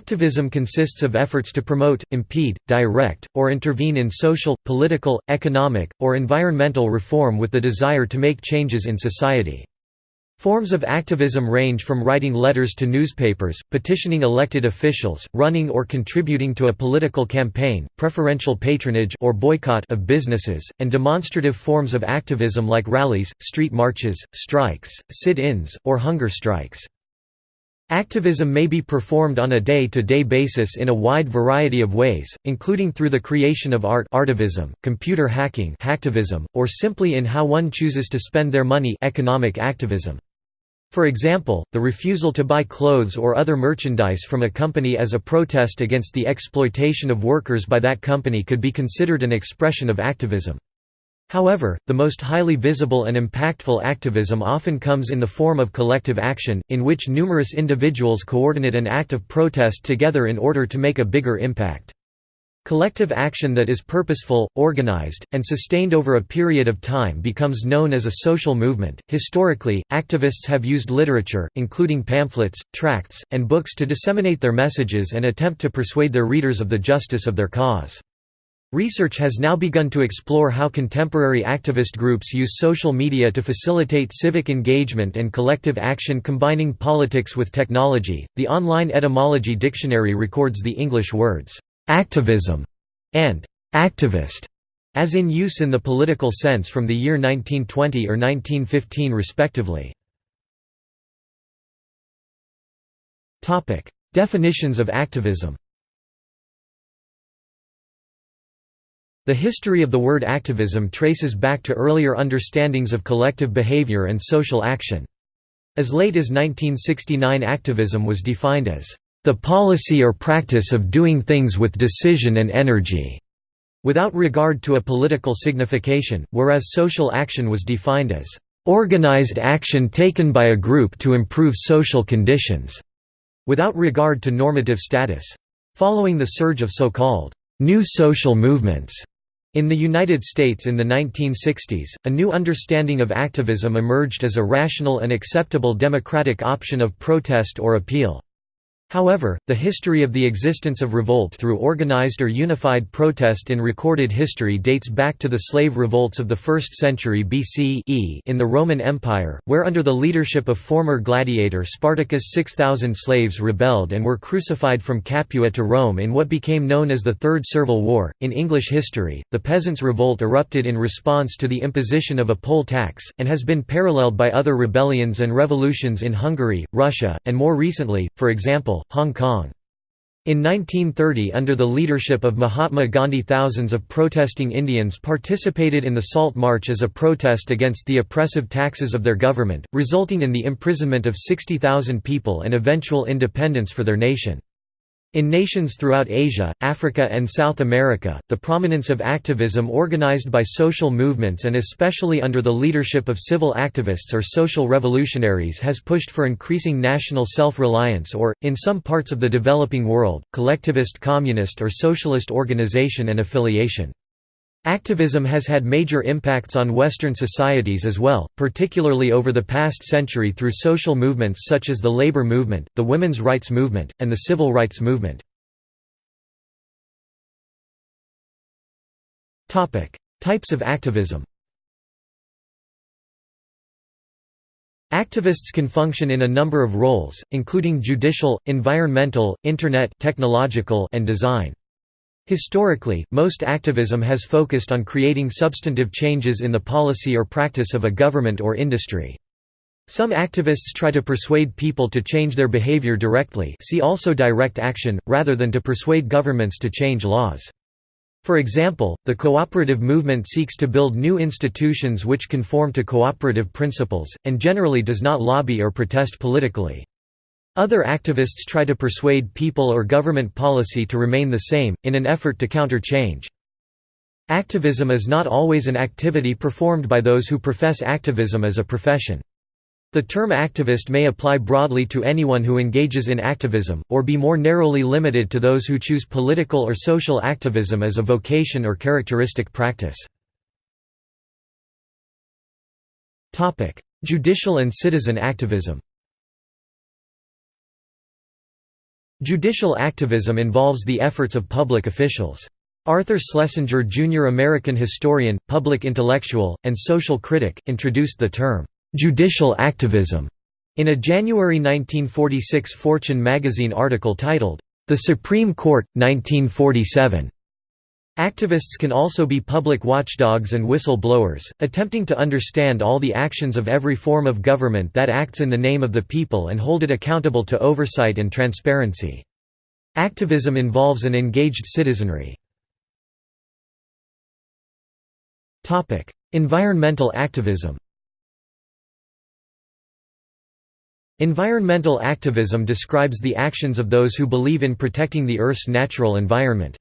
Activism consists of efforts to promote, impede, direct, or intervene in social, political, economic, or environmental reform with the desire to make changes in society. Forms of activism range from writing letters to newspapers, petitioning elected officials, running or contributing to a political campaign, preferential patronage or boycott of businesses, and demonstrative forms of activism like rallies, street marches, strikes, sit-ins, or hunger strikes. Activism may be performed on a day-to-day -day basis in a wide variety of ways, including through the creation of art artivism, computer hacking hacktivism, or simply in how one chooses to spend their money economic activism. For example, the refusal to buy clothes or other merchandise from a company as a protest against the exploitation of workers by that company could be considered an expression of activism. However, the most highly visible and impactful activism often comes in the form of collective action, in which numerous individuals coordinate an act of protest together in order to make a bigger impact. Collective action that is purposeful, organized, and sustained over a period of time becomes known as a social movement. Historically, activists have used literature, including pamphlets, tracts, and books to disseminate their messages and attempt to persuade their readers of the justice of their cause. Research has now begun to explore how contemporary activist groups use social media to facilitate civic engagement and collective action combining politics with technology. The online etymology dictionary records the English words activism, and activist, as in use in the political sense from the year 1920 or 1915 respectively. Topic: Definitions of activism The history of the word activism traces back to earlier understandings of collective behavior and social action. As late as 1969 activism was defined as the policy or practice of doing things with decision and energy, without regard to a political signification, whereas social action was defined as organized action taken by a group to improve social conditions, without regard to normative status. Following the surge of so-called new social movements in the United States in the 1960s, a new understanding of activism emerged as a rational and acceptable democratic option of protest or appeal. However, the history of the existence of revolt through organized or unified protest in recorded history dates back to the slave revolts of the 1st century BC in the Roman Empire, where under the leadership of former gladiator Spartacus 6,000 slaves rebelled and were crucified from Capua to Rome in what became known as the Third Servile War. In English history, the Peasants' Revolt erupted in response to the imposition of a poll tax, and has been paralleled by other rebellions and revolutions in Hungary, Russia, and more recently, for example, Hong Kong. In 1930 under the leadership of Mahatma Gandhi thousands of protesting Indians participated in the Salt March as a protest against the oppressive taxes of their government, resulting in the imprisonment of 60,000 people and eventual independence for their nation. In nations throughout Asia, Africa and South America, the prominence of activism organized by social movements and especially under the leadership of civil activists or social revolutionaries has pushed for increasing national self-reliance or, in some parts of the developing world, collectivist communist or socialist organization and affiliation. Activism has had major impacts on Western societies as well, particularly over the past century through social movements such as the labor movement, the women's rights movement, and the civil rights movement. Types of activism Activists can function in a number of roles, including judicial, environmental, internet technological, and design. Historically, most activism has focused on creating substantive changes in the policy or practice of a government or industry. Some activists try to persuade people to change their behavior directly see also direct action, rather than to persuade governments to change laws. For example, the cooperative movement seeks to build new institutions which conform to cooperative principles, and generally does not lobby or protest politically. Other activists try to persuade people or government policy to remain the same, in an effort to counter change. Activism is not always an activity performed by those who profess activism as a profession. The term activist may apply broadly to anyone who engages in activism, or be more narrowly limited to those who choose political or social activism as a vocation or characteristic practice. Judicial and citizen activism Judicial activism involves the efforts of public officials. Arthur Schlesinger Jr. American historian, public intellectual, and social critic, introduced the term, "'judicial activism' in a January 1946 Fortune magazine article titled, "'The Supreme Court, 1947' Activists can also be public watchdogs and whistle-blowers, attempting to understand all the actions of every form of government that acts in the name of the people and hold it accountable to oversight and transparency. Activism involves an engaged citizenry. environmental activism Environmental activism describes the actions of those who believe in protecting the Earth's natural environment.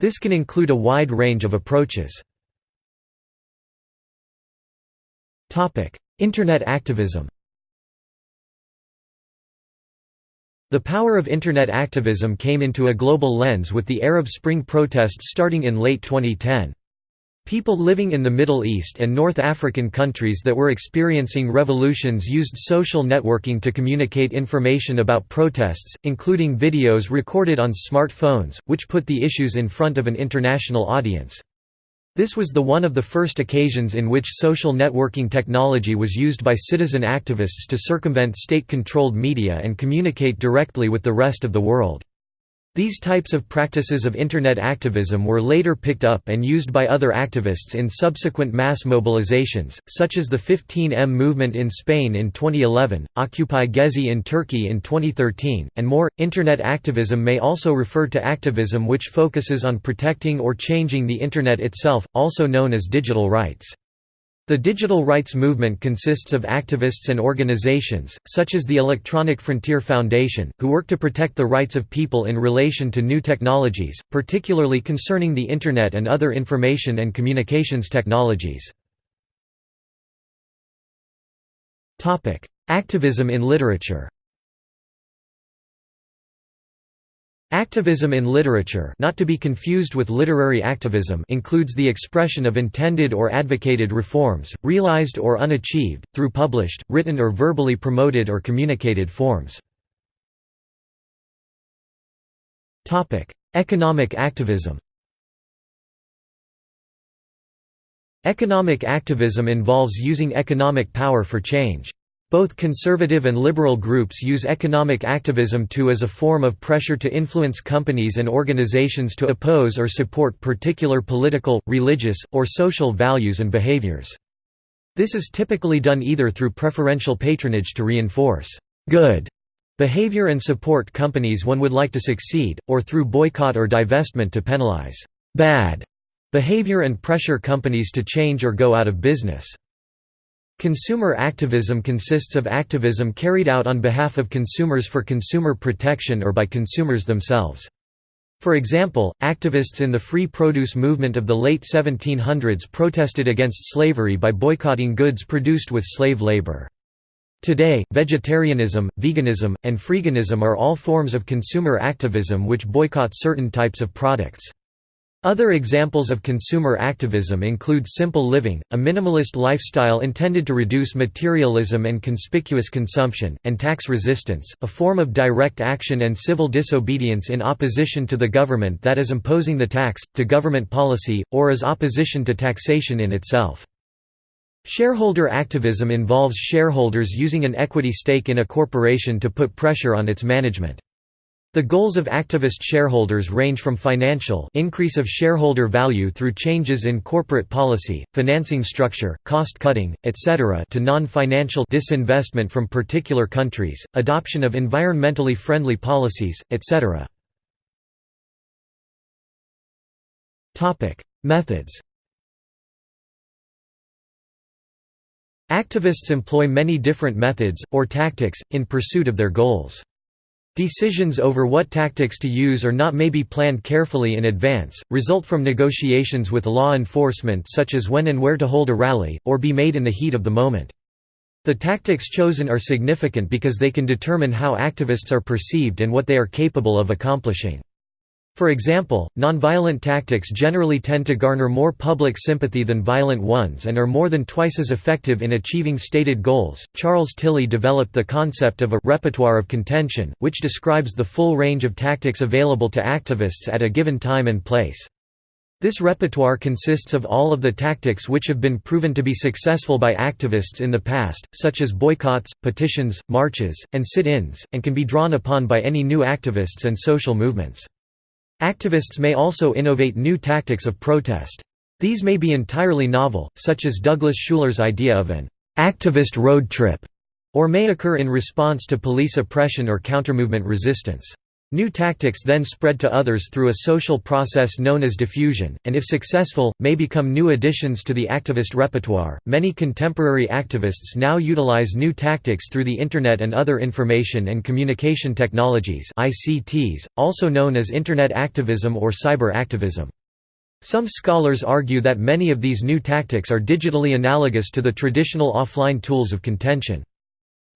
This can include a wide range of approaches. Internet activism The power of Internet activism came into a global lens with the Arab Spring protests starting in late 2010. People living in the Middle East and North African countries that were experiencing revolutions used social networking to communicate information about protests, including videos recorded on smartphones, which put the issues in front of an international audience. This was the one of the first occasions in which social networking technology was used by citizen activists to circumvent state-controlled media and communicate directly with the rest of the world. These types of practices of Internet activism were later picked up and used by other activists in subsequent mass mobilizations, such as the 15M movement in Spain in 2011, Occupy Gezi in Turkey in 2013, and more. Internet activism may also refer to activism which focuses on protecting or changing the Internet itself, also known as digital rights. The digital rights movement consists of activists and organizations, such as the Electronic Frontier Foundation, who work to protect the rights of people in relation to new technologies, particularly concerning the Internet and other information and communications technologies. Activism in literature Activism in literature not to be confused with literary activism includes the expression of intended or advocated reforms, realized or unachieved, through published, written or verbally promoted or communicated forms. Economic activism Economic activism involves using economic power for change. Both conservative and liberal groups use economic activism too as a form of pressure to influence companies and organizations to oppose or support particular political, religious, or social values and behaviors. This is typically done either through preferential patronage to reinforce good behavior and support companies one would like to succeed, or through boycott or divestment to penalize bad behavior and pressure companies to change or go out of business. Consumer activism consists of activism carried out on behalf of consumers for consumer protection or by consumers themselves. For example, activists in the free produce movement of the late 1700s protested against slavery by boycotting goods produced with slave labor. Today, vegetarianism, veganism, and freeganism are all forms of consumer activism which boycott certain types of products. Other examples of consumer activism include simple living, a minimalist lifestyle intended to reduce materialism and conspicuous consumption, and tax resistance, a form of direct action and civil disobedience in opposition to the government that is imposing the tax, to government policy, or as opposition to taxation in itself. Shareholder activism involves shareholders using an equity stake in a corporation to put pressure on its management. The goals of activist shareholders range from financial increase of shareholder value through changes in corporate policy, financing structure, cost-cutting, etc. to non-financial disinvestment from particular countries, adoption of environmentally friendly policies, etc. Topic: Methods Activists employ many different methods, or tactics, in pursuit of their goals. Decisions over what tactics to use or not may be planned carefully in advance, result from negotiations with law enforcement such as when and where to hold a rally, or be made in the heat of the moment. The tactics chosen are significant because they can determine how activists are perceived and what they are capable of accomplishing. For example, nonviolent tactics generally tend to garner more public sympathy than violent ones and are more than twice as effective in achieving stated goals. Charles Tilly developed the concept of a repertoire of contention, which describes the full range of tactics available to activists at a given time and place. This repertoire consists of all of the tactics which have been proven to be successful by activists in the past, such as boycotts, petitions, marches, and sit-ins, and can be drawn upon by any new activists and social movements. Activists may also innovate new tactics of protest. These may be entirely novel, such as Douglas Schuyler's idea of an «activist road trip», or may occur in response to police oppression or countermovement resistance. New tactics then spread to others through a social process known as diffusion, and if successful, may become new additions to the activist repertoire. Many contemporary activists now utilize new tactics through the Internet and other information and communication technologies, ICTs, also known as Internet activism or cyber activism. Some scholars argue that many of these new tactics are digitally analogous to the traditional offline tools of contention.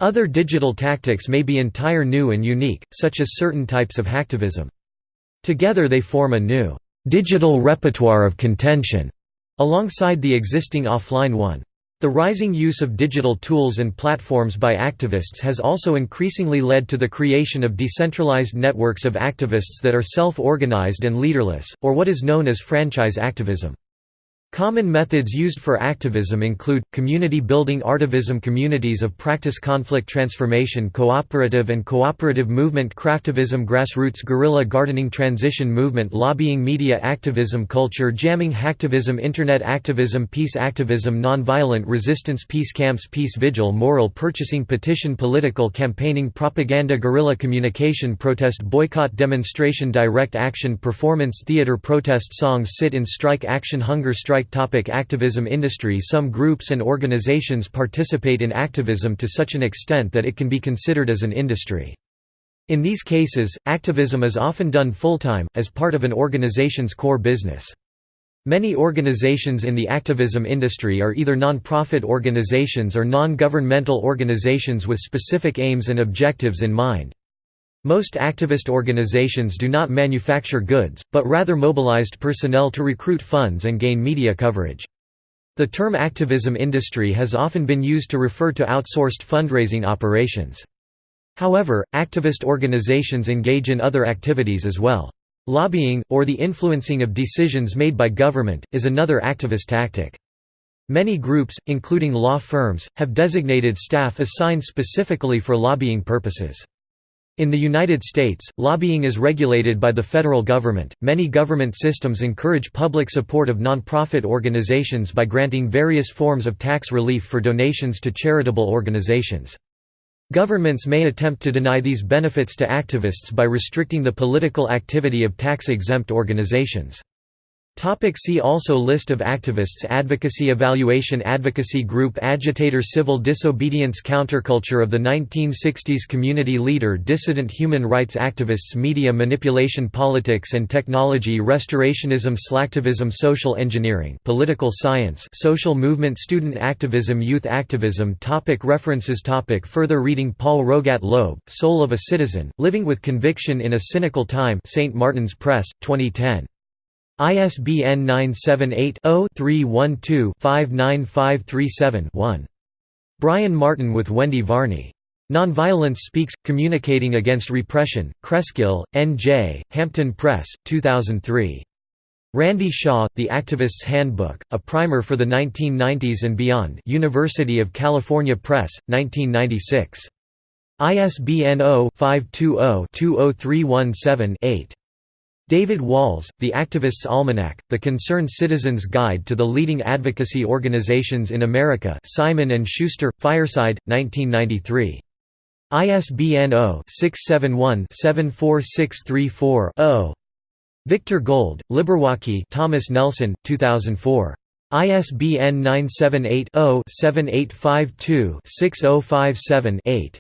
Other digital tactics may be entire new and unique, such as certain types of hacktivism. Together they form a new, digital repertoire of contention, alongside the existing offline one. The rising use of digital tools and platforms by activists has also increasingly led to the creation of decentralized networks of activists that are self-organized and leaderless, or what is known as franchise activism. Common methods used for activism include, community building artivism communities of practice conflict transformation cooperative and cooperative movement craftivism grassroots guerrilla gardening transition movement lobbying media activism culture jamming hacktivism internet activism peace activism nonviolent resistance peace camps peace vigil moral purchasing petition political campaigning propaganda guerrilla communication protest boycott demonstration direct action performance theater protest songs sit-in strike action hunger strike topic Activism industry Some groups and organizations participate in activism to such an extent that it can be considered as an industry. In these cases, activism is often done full-time, as part of an organization's core business. Many organizations in the activism industry are either non-profit organizations or non-governmental organizations with specific aims and objectives in mind. Most activist organizations do not manufacture goods, but rather mobilized personnel to recruit funds and gain media coverage. The term activism industry has often been used to refer to outsourced fundraising operations. However, activist organizations engage in other activities as well. Lobbying, or the influencing of decisions made by government, is another activist tactic. Many groups, including law firms, have designated staff assigned specifically for lobbying purposes. In the United States, lobbying is regulated by the federal government. Many government systems encourage public support of nonprofit organizations by granting various forms of tax relief for donations to charitable organizations. Governments may attempt to deny these benefits to activists by restricting the political activity of tax-exempt organizations. Topic see also List of activists Advocacy Evaluation Advocacy Group Agitator Civil disobedience Counterculture of the 1960s Community leader Dissident Human rights activists Media manipulation Politics and technology Restorationism Slacktivism Social engineering Political science Social movement Student activism Youth activism topic References topic Further reading Paul Rogat Loeb, Soul of a Citizen, Living with Conviction in a Cynical Time St. Martin's Press, 2010. ISBN 978-0-312-59537-1. Brian Martin with Wendy Varney. Nonviolence Speaks, Communicating Against Repression, Cresskill, N.J., Hampton Press, 2003. Randy Shaw, The Activist's Handbook, A Primer for the 1990s and Beyond University of California Press, 1996. ISBN 0-520-20317-8. David Walls, The Activist's Almanac, The Concerned Citizen's Guide to the Leading Advocacy Organizations in America Simon & Schuster, Fireside, 1993. ISBN 0-671-74634-0. Victor Gold, Liberwocky Thomas Nelson, 2004. ISBN 978 0 7852 6057 8.